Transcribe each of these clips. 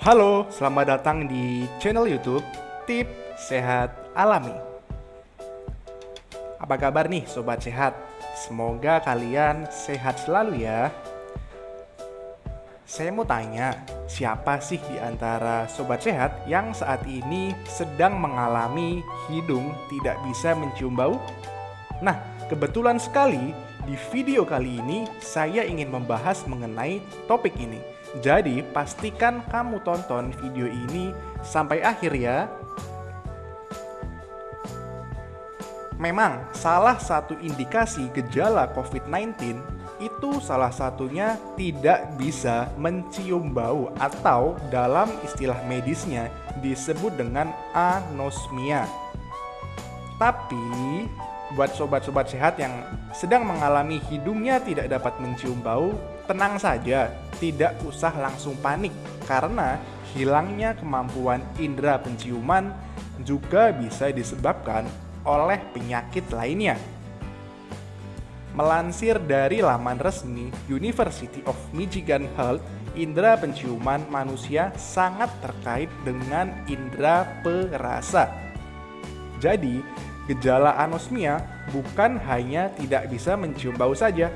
Halo, selamat datang di channel YouTube Tip Sehat Alami. Apa kabar nih sobat sehat? Semoga kalian sehat selalu ya. Saya mau tanya, siapa sih di antara sobat sehat yang saat ini sedang mengalami hidung tidak bisa mencium bau? Nah, kebetulan sekali di video kali ini saya ingin membahas mengenai topik ini. Jadi, pastikan kamu tonton video ini sampai akhir ya. Memang salah satu indikasi gejala COVID-19 itu salah satunya tidak bisa mencium bau atau dalam istilah medisnya disebut dengan anosmia. Tapi buat sobat-sobat sehat yang sedang mengalami hidungnya tidak dapat mencium bau, tenang saja, tidak usah langsung panik karena hilangnya kemampuan indera penciuman juga bisa disebabkan oleh penyakit lainnya. Melansir dari laman resmi University of Michigan Health, indera penciuman manusia sangat terkait dengan indera perasa. Jadi, Gejala anosmia bukan hanya tidak bisa mencium bau saja,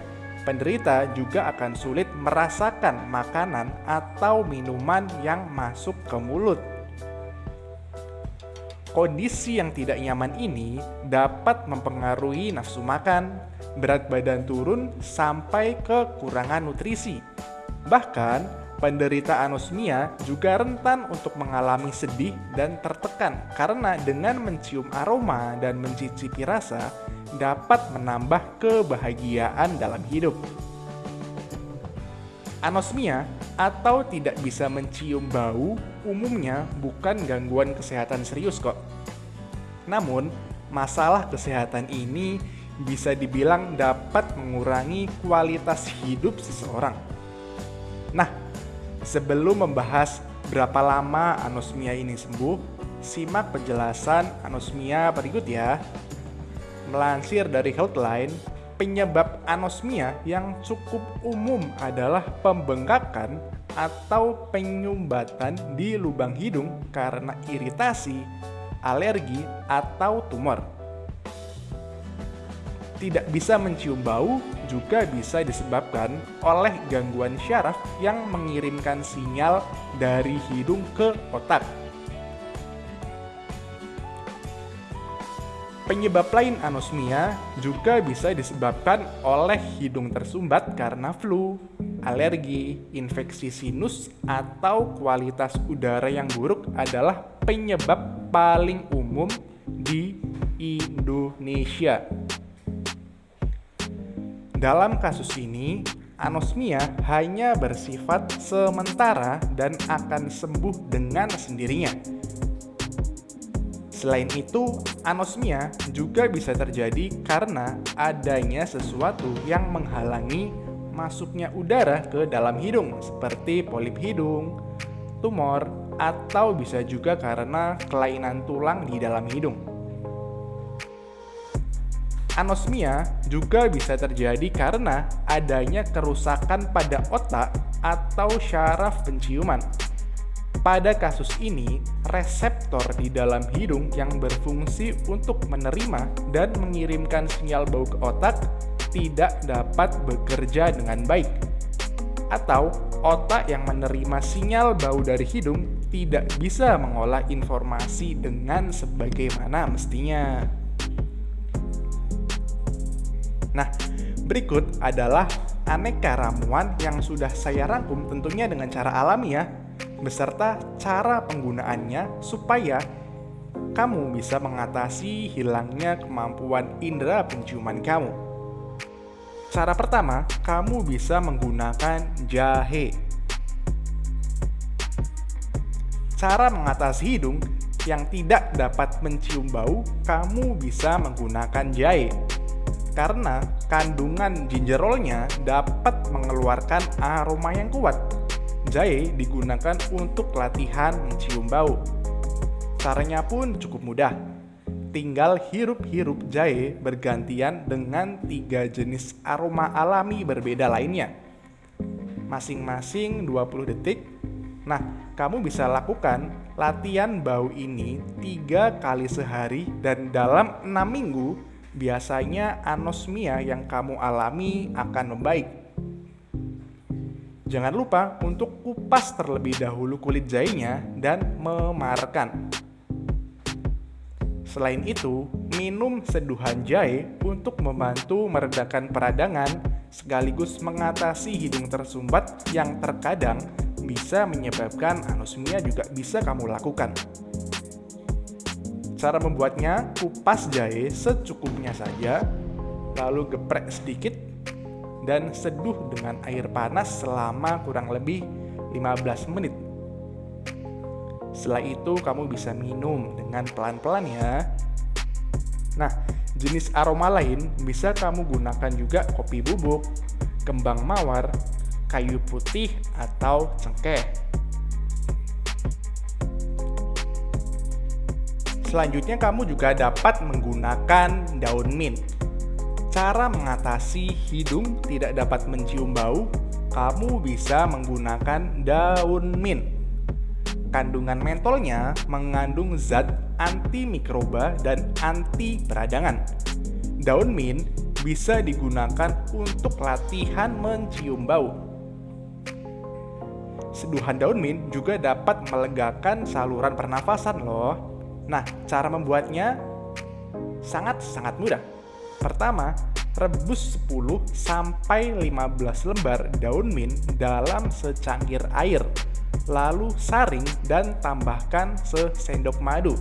penderita juga akan sulit merasakan makanan atau minuman yang masuk ke mulut. Kondisi yang tidak nyaman ini dapat mempengaruhi nafsu makan, berat badan turun, sampai kekurangan nutrisi. Bahkan, Penderita anosmia juga rentan untuk mengalami sedih dan tertekan karena dengan mencium aroma dan mencicipi rasa dapat menambah kebahagiaan dalam hidup. Anosmia atau tidak bisa mencium bau umumnya bukan gangguan kesehatan serius kok. Namun, masalah kesehatan ini bisa dibilang dapat mengurangi kualitas hidup seseorang. Nah, Sebelum membahas berapa lama anosmia ini sembuh, simak penjelasan anosmia berikut ya. Melansir dari Healthline, penyebab anosmia yang cukup umum adalah pembengkakan atau penyumbatan di lubang hidung karena iritasi, alergi, atau tumor tidak bisa mencium bau juga bisa disebabkan oleh gangguan syaraf yang mengirimkan sinyal dari hidung ke otak. Penyebab lain anosmia juga bisa disebabkan oleh hidung tersumbat karena flu, alergi, infeksi sinus, atau kualitas udara yang buruk adalah penyebab paling umum di Indonesia. Dalam kasus ini, anosmia hanya bersifat sementara dan akan sembuh dengan sendirinya. Selain itu, anosmia juga bisa terjadi karena adanya sesuatu yang menghalangi masuknya udara ke dalam hidung, seperti polip hidung, tumor, atau bisa juga karena kelainan tulang di dalam hidung. Anosmia juga bisa terjadi karena adanya kerusakan pada otak atau syaraf penciuman. Pada kasus ini, reseptor di dalam hidung yang berfungsi untuk menerima dan mengirimkan sinyal bau ke otak tidak dapat bekerja dengan baik. Atau otak yang menerima sinyal bau dari hidung tidak bisa mengolah informasi dengan sebagaimana mestinya. Nah, berikut adalah aneka ramuan yang sudah saya rangkum tentunya dengan cara alami ya, beserta cara penggunaannya supaya kamu bisa mengatasi hilangnya kemampuan indera penciuman kamu. Cara pertama, kamu bisa menggunakan jahe. Cara mengatasi hidung yang tidak dapat mencium bau, kamu bisa menggunakan jahe karena kandungan gingerolnya dapat mengeluarkan aroma yang kuat. Jahe digunakan untuk latihan mencium bau. Caranya pun cukup mudah. Tinggal hirup-hirup jahe bergantian dengan tiga jenis aroma alami berbeda lainnya. Masing-masing 20 detik Nah, kamu bisa lakukan latihan bau ini tiga kali sehari dan dalam enam minggu biasanya anosmia yang kamu alami akan membaik. Jangan lupa untuk kupas terlebih dahulu kulit jahenya dan memarkan. Selain itu, minum seduhan jahe untuk membantu meredakan peradangan sekaligus mengatasi hidung tersumbat yang terkadang bisa menyebabkan anosmia juga bisa kamu lakukan. Cara membuatnya, kupas jahe secukupnya saja, lalu geprek sedikit, dan seduh dengan air panas selama kurang lebih 15 menit. Setelah itu kamu bisa minum dengan pelan-pelan ya. Nah, jenis aroma lain bisa kamu gunakan juga kopi bubuk, kembang mawar, kayu putih atau cengkeh. Selanjutnya kamu juga dapat menggunakan daun mint. Cara mengatasi hidung tidak dapat mencium bau, kamu bisa menggunakan daun mint. Kandungan mentolnya mengandung zat antimikroba dan anti peradangan. Daun mint bisa digunakan untuk latihan mencium bau. Seduhan daun mint juga dapat melegakan saluran pernafasan loh. Nah, cara membuatnya sangat-sangat mudah. Pertama, rebus 10 sampai 15 lembar daun mint dalam secangkir air. Lalu saring dan tambahkan sesendok madu.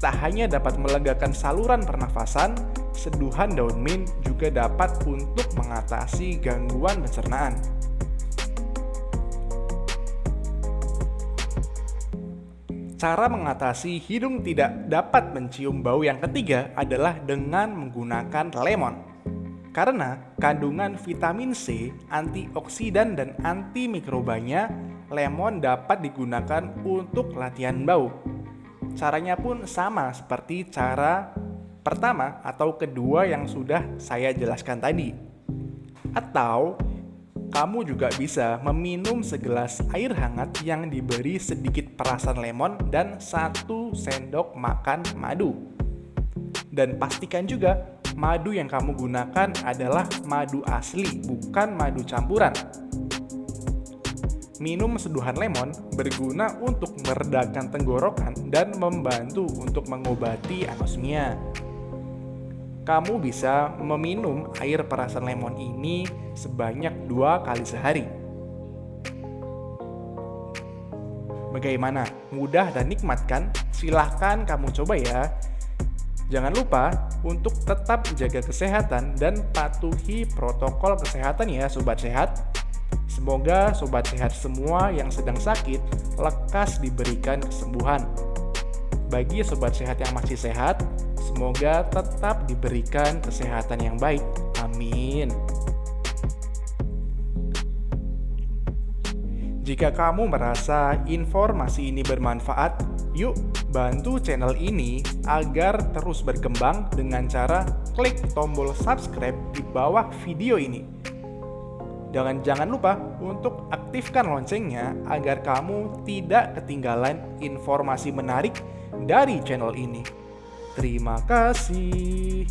Tak hanya dapat melegakan saluran pernafasan, seduhan daun mint juga dapat untuk mengatasi gangguan pencernaan. Cara mengatasi hidung tidak dapat mencium bau yang ketiga adalah dengan menggunakan lemon. Karena kandungan vitamin C, antioksidan dan antimikrobanya, lemon dapat digunakan untuk latihan bau. Caranya pun sama seperti cara pertama atau kedua yang sudah saya jelaskan tadi. Atau kamu juga bisa meminum segelas air hangat yang diberi sedikit perasan lemon dan satu sendok makan madu. Dan pastikan juga madu yang kamu gunakan adalah madu asli, bukan madu campuran. Minum seduhan lemon berguna untuk meredakan tenggorokan dan membantu untuk mengobati anosmia kamu bisa meminum air perasan lemon ini sebanyak dua kali sehari. Bagaimana? Mudah dan nikmat kan? Silahkan kamu coba ya. Jangan lupa untuk tetap jaga kesehatan dan patuhi protokol kesehatan ya Sobat Sehat. Semoga Sobat Sehat semua yang sedang sakit lekas diberikan kesembuhan. Bagi Sobat Sehat yang masih sehat, Semoga tetap diberikan kesehatan yang baik. Amin. Jika kamu merasa informasi ini bermanfaat, yuk bantu channel ini agar terus berkembang dengan cara klik tombol subscribe di bawah video ini. Dan jangan lupa untuk aktifkan loncengnya agar kamu tidak ketinggalan informasi menarik dari channel ini. Terima kasih.